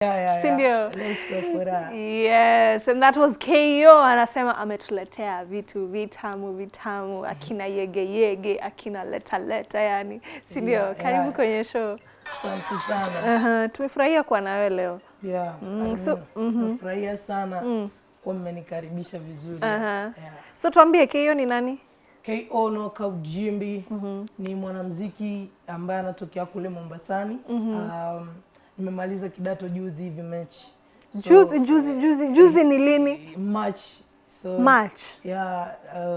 Yeah, yeah, yeah. ndio? Let's go for that. Yes, and that was KO anasema ametuletea vitu vitamu vitamu, akina yege yege, akina leta leta, yani Sindio? Yeah, Karibu yeah. kwenye show. Asante sana. Aha, tumefurahia kuwa nawe leo. Yeah, Mm, so- mean, nafurahia sana kwa mmenikaribisha vizuri. Aha. Yeah. So tuambie KO ni nani? KO Knockout Jimbi ni mwanamziki ambaye anatokea kule Mombasani. Um, nimemaliza kidato juzi hivi mechi. So, Juzi juzi juzi juzi ni lini? March. So, March. Yeah,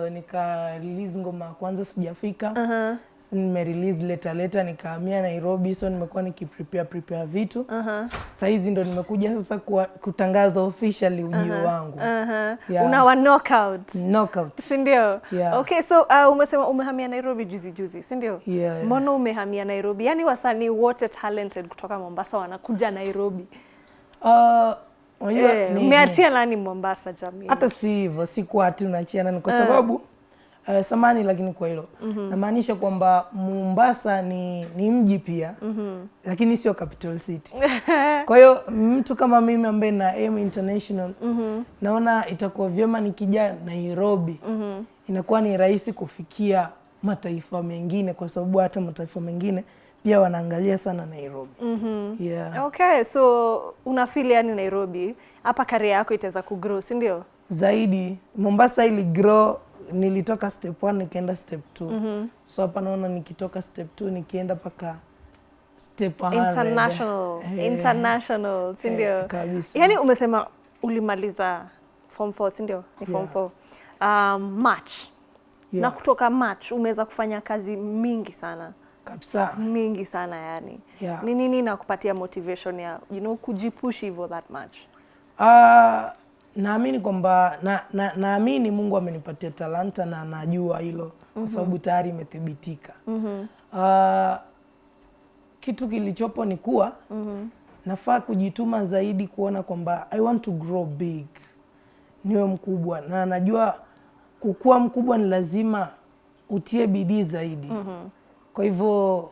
uh, nika release ngoma ya kwanza sijafika. Uh nime release leta leta nikahamia Nairobi, so nimekuwa nikiprepare prepare vitu Aha. saa hizi ndo nimekuja sasa kuwa, kutangaza officially ujio uh -huh. wangu uh -huh. Yeah. Unawa knockout. knockout. Si ndio? Yeah. Okay, so uh, umesema umehamia Nairobi juzi juzi, si ndio? Yeah, yeah. Mbona umehamia Nairobi? Yaani wasanii wote talented kutoka Mombasa wanakuja Nairobi. Uh, unajua yeah, ni- umeachia nani Mombasa jamii? hata si hivyo, si kuwa ati unaachia nani, kwa sababu uh, samani lakini kwa hilo mm -hmm. namaanisha kwamba Mombasa ni, ni mji pia mm -hmm. lakini sio capital city. Kwa hiyo mtu kama mimi ambaye na aim international mm -hmm. naona itakuwa vyema nikija Nairobi mm -hmm. inakuwa ni rahisi kufikia mataifa mengine, kwa sababu hata mataifa mengine pia wanaangalia sana Nairobi. mm -hmm. Yeah. Okay, so unafeel yani Nairobi hapa career yako itaweza kugrow, si ndio? zaidi Mombasa ili grow, nilitoka step 1 nikaenda step 2 mm -hmm. so hapa naona nikitoka step 2 nikienda mpaka step 100. International, hey. international, si hey, ndio? hey, Yaani umesema ulimaliza form 4, si ndio? Ni form 4 Yeah. Um, March. yeah, Na kutoka March umeweza kufanya kazi mingi sana. kabisa mingi sana yani Yeah. ni nini nakupatia motivation ya you know kujipush hivyo that much Ah, naamini kwamba naamini na, na, naamini Mungu amenipatia talanta na najua hilo mm -hmm. kwa sababu tayari imethibitika. mm -hmm. uh, kitu kilichopo ni kuwa mm -hmm. nafaa kujituma zaidi kuona kwamba I want to grow big, niwe mkubwa, na najua kukua mkubwa ni lazima utie bidii zaidi. mm -hmm. Kwa hivyo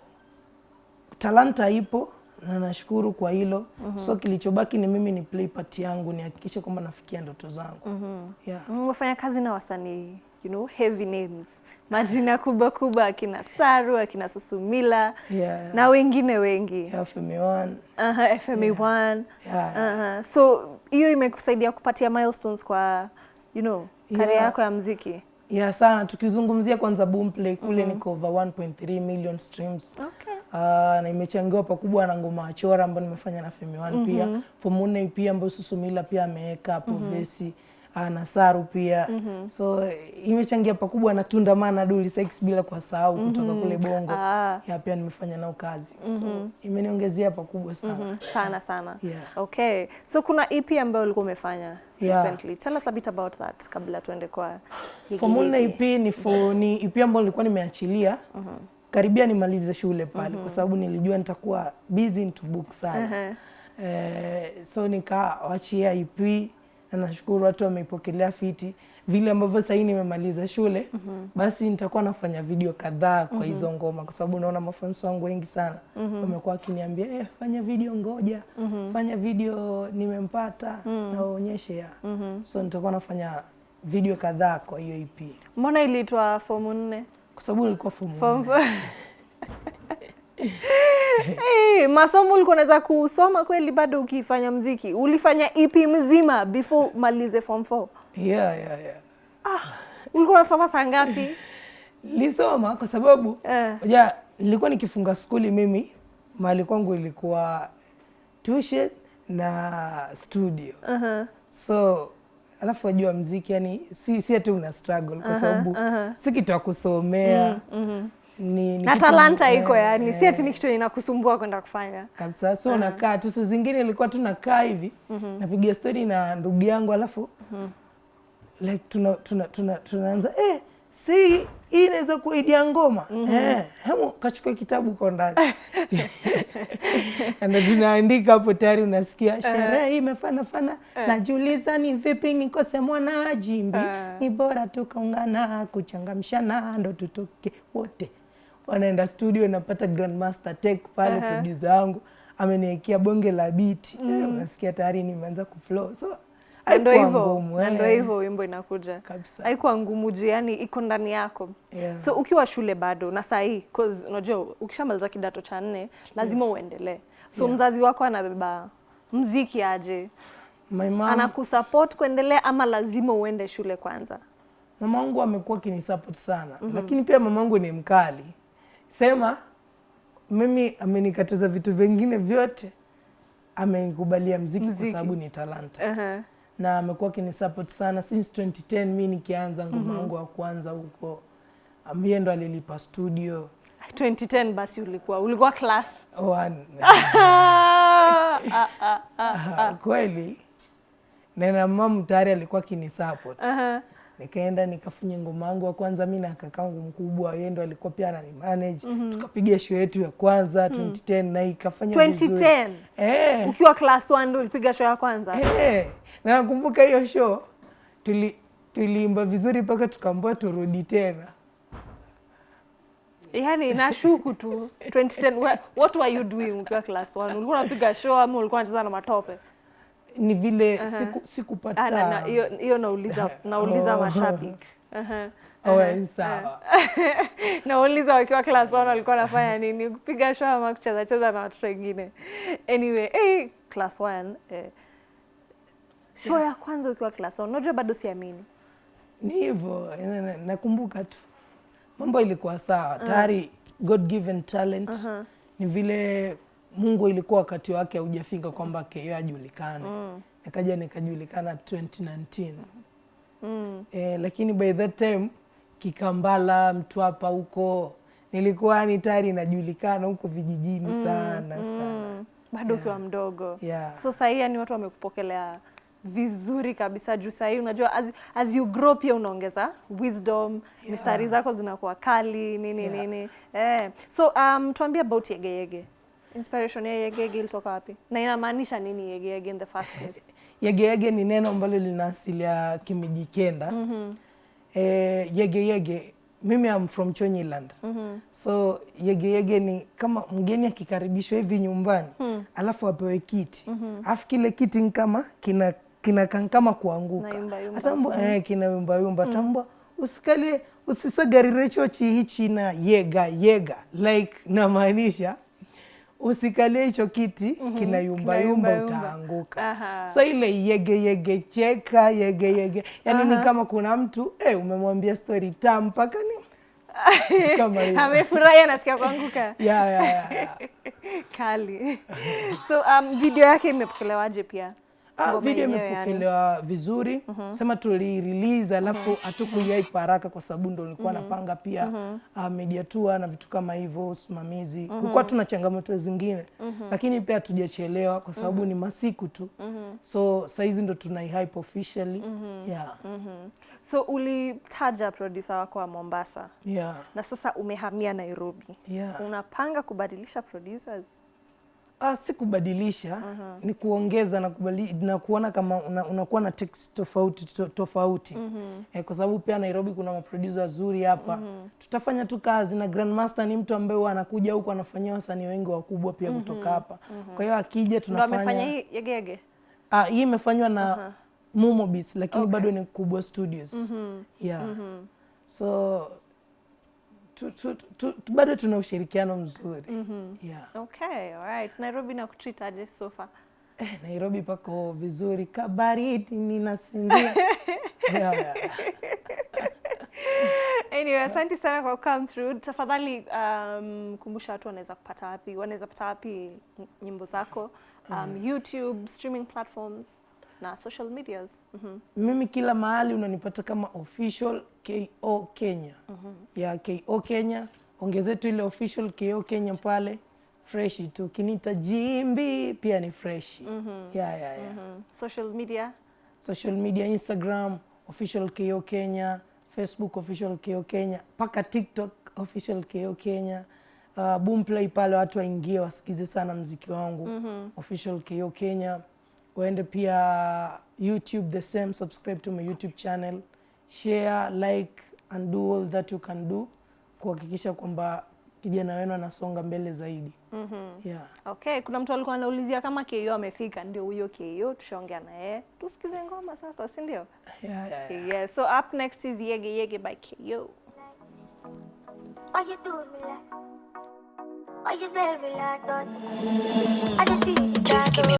talanta ipo na nashukuru kwa hilo mm -hmm. so kilichobaki ni mimi ni play part yangu nihakikishe kwamba nafikia ndoto zangu mm -hmm. yeah. umefanya kazi na wasanii you know heavy names majina kubwa kubwa akina Saru akina Susumila Yeah. na wengine wengi yeah, FM1 uh -huh, FM1 Yeah. uh -huh. so hiyo imekusaidia kupatia milestones kwa you know career Yeah. yako ya mziki ya yeah sana tukizungumzia kwanza Boomplay kule mm -hmm. niko over 1.3 million streams okay. Ah, na imechangiwa pakubwa na ngoma Chora ambayo nimefanya na Femi One pia. Fomune pia ambayo Susumila pia ameweka hapo vesi ah, na Saru pia. So eh, imechangia pakubwa na Tunda Mana Duli Sex bila kuwasahau kutoka kule Bongo. Ah. ya pia nimefanya nao kazi. So imeniongezea pakubwa sana. Mhm, sana sana. Yeah. okay. So kuna EP ambayo ulikuwa umefanya Yeah. recently. Tell us a bit about that kabla tuende kwa Formula EP ni for, ni EP ambayo nilikuwa nimeachilia karibia nimalize shule pale mm -hmm. kwa sababu nilijua nitakuwa busy into book sana uh -huh. eh, so nikawachia ip na nashukuru watu wameipokelea fiti vile ambavyo sahii nimemaliza shule mm -hmm. basi nitakuwa nafanya video kadhaa kwa hizo ngoma kwa sababu naona mafansi wangu wengi sana wamekuwa wakiniambia eh, fanya video ngoja mm -hmm. fanya video nimempata mm na waonyeshe ya mm -hmm. so nitakuwa nafanya video kadhaa kwa hiyo ip mbona iliitwa fomu nne kwa sababu nilikuwa form Form hey, masomo ulikuwa unaweza kusoma kweli bado ukifanya mziki ulifanya EP mzima before malize form 4 yeah, yeah, yeah. Ah, ulikuwa unasoma saa ngapi lisoma kwa sababu Eh. ja nilikuwa nikifunga skuli mimi mahali kwangu ilikuwa tuition na studio uh-huh. so alafu wajua mziki yani si, si ati una struggle kwa sababu si kitu ya kusomea. Ni, ni na talanta eh, iko yani si eh, ati ni kitu inakusumbua kwenda kufanya. Kabisa so nakaa tu siku zingine ilikuwa tu nakaa hivi napiga stori na ndugu yangu alafu like tuna, tuna, tuna, tunaanza eh, si hii inaweza kuwa mm ngoma eh, hemu kachukua kitabu uko ndani. Na tunaandika hapo tayari unasikia sherehe hii imefanafana najiuliza ni vipi nikose mwana jimbi? Ni bora tukaungana kuchangamshana ndo tutoke wote. Wanaenda studio napata grandmaster tech pale producer wangu ameniwekea bonge la biti eh, unasikia tayari nimeanza kuflow. So ndo hivyo ndo eh, hivyo wimbo inakuja kabisa haikuwa ngumu juu yani iko ndani yako Yeah. so ukiwa shule bado na saa hii 'cause unajua ukishamaliza kidato cha nne lazima yeah. uendelee so Yeah. mzazi wako anabeba mziki aje my mom anakusupport kuendelea ama lazima uende shule kwanza mama wangu amekuwa akinisupport sana mm -hmm. lakini pia mama wangu ni mkali sema mimi amenikataza vitu vingine vyote amenikubalia mziki, Mziki. kwa sababu ni talanta uh-huh. Na amekuwa akinisupport sana since 2010 mi nikianza ngoma mm -hmm. yangu wa kwanza huko ambie ndo alilipa studio. 2010 basi ulikuwa ulikuwa class. One. kweli. Nena mamu tayari alikuwa akinisupport. Uh-huh. nikaenda nikafunya ngoma yangu wa kwanza mi na kakangu mkubwa yeye ndo alikuwa pia anani manage. Mm -hmm. tukapiga show yetu ya kwanza 2010 na ikafanya vizuri. 2010 eh. Ukiwa class 1 ndo ulipiga show ya kwanza? Eh na nakumbuka hiyo show tuli tuliimba vizuri mpaka tukaambiwa turudi tena. Yani nashuku tu 2010 wha- what were you doing ukiwa class 1 ulikuwa unapiga show ama ulikuwa unacheza na matope? Ni vile siku sikupata hiyo na- na- hiyo hiyo nauliza nauliza Oh. mashabiki. Aha. oh, eh, sawa. Nauliza wakiwa class 1 walikuwa wanafanya nini? Kupiga show ama kucheza cheza na watoto wengine. Anyway eh, class 1 eh, show ya kwanza ukiwa class 1 unajua bado siamini. Ni hivyo na- na- nakumbuka tu. Mambo ilikuwa sawa. Tayari god given talent. Ni vile mungu ilikuwa wakati wake haujafika kwamba keo ajulikane. Nikaja nikajulikana 2019 mm. eh, lakini by that time kikambala mtwapa huko nilikuwa ni tayari najulikana huko vijijini sana sana Mm. bado ukiwa mdogo. Yeah. so sahii yani watu wamekupokelea vizuri kabisa juu sahii unajua as, as you grow pia unaongeza wisdom yeah. mistari zako zinakuwa kali nini Yeah. nini eh. so um, tuambie about yegeyege inspiration ya yegeyege ilitoka wapi na inamaanisha nini yegeyege in the first place yegeyege ni neno ambalo lina asili ya kimijikenda mm-hmm. e, yegeyege mimi am from chonyiland mm-hmm. so yegeyege ni kama mgeni akikaribishwa hivi nyumbani mm. alafu apewe kiti mm-hmm. afu kile kiti kama kina kinakaa kama kuanguka atambwa eh, kinayumbayumba mm. tambwa usikalie usisagarire chochi hichi na yega yega. Like namaanisha usikalie hicho kiti kinayumbayumba yumba. utaanguka. So ile yege yege cheka yege yege. Yani ni kama kuna mtu eh, umemwambia story tam mpaka ni amefurahi anasikia kuanguka. Ya, ya, ya, ya. kali. So um, video yake imepokelewaje pia Ngoma video imepokelewa yani. vizuri. Mm -hmm. sema tulirelease alafu hatukuiaipa haraka kwa sababu ndo nilikuwa napanga pia ah, media tour na vitu kama hivyo usimamizi. Kulikuwa tuna changamoto zingine. Lakini pia hatujachelewa kwa sababu ni masiku tu. So saizi ndo tunaihype officially. Yeah. Mhm. so ulitaja producer wako wa mombasa. Yeah. na sasa umehamia nairobi. Yeah. unapanga kubadilisha producers Ah, si kubadilisha uh -huh. ni kuongeza na, kubali, na kuona kama una, unakuwa na text tofauti to, tofauti Uh eh, kwa sababu pia Nairobi kuna maproducer wazuri hapa uh -huh. tutafanya tu kazi na Grandmaster ni mtu ambaye anakuja huku anafanyia wasanii wengi wakubwa pia kutoka hapa uh -huh. kwa hiyo akija tunafanya amefanya hii yege. ah, hii imefanywa na uh -huh. Mumo Beats lakini okay. bado ni Kubwa Studios uh -huh. yeah uh -huh. so tu, tu, tu, tu, bado tuna ushirikiano mzuri. Yeah. okay alright nairobi na kutreat aje so far? Eh, Nairobi pako vizuri. Kabaridi ninasinzia. yeah, yeah. anyway asante sana kwa come through. Tafadhali um, kumbusha watu wanaweza kupata wapi wanaweza kupata wapi nyimbo zako? Um, youtube streaming platforms na social medias mm -hmm. Mimi kila mahali unanipata kama official KO Kenya. Mm -hmm. Ya KO Kenya, ongezetu ile official KO Kenya pale fresh tu. Kinita Jimbi pia ni fresh. Mm -hmm. Ya ya ya. Mm -hmm. social media Social media Instagram official KO Kenya, Facebook official KO Kenya, paka TikTok official KO Kenya. Uh, Boomplay pale watu waingie wasikize sana mziki wangu Mm -hmm. official KO Kenya. Waende pia YouTube the same, subscribe to my YouTube channel, share, like and do all that you can do kuhakikisha kwamba kijana wenu anasonga mbele zaidi. Yeah. Okay, kuna mtu alikuwa anaulizia kama KO amefika. Ndio huyo KO, tushaongea na yeye. Tusikize ngoma sasa, si ndio? Yeah, yeah, yeah. Yeah, so up next is Yege Yege by KO. Why you do me like? Why you baby like that? I can see you. Please give me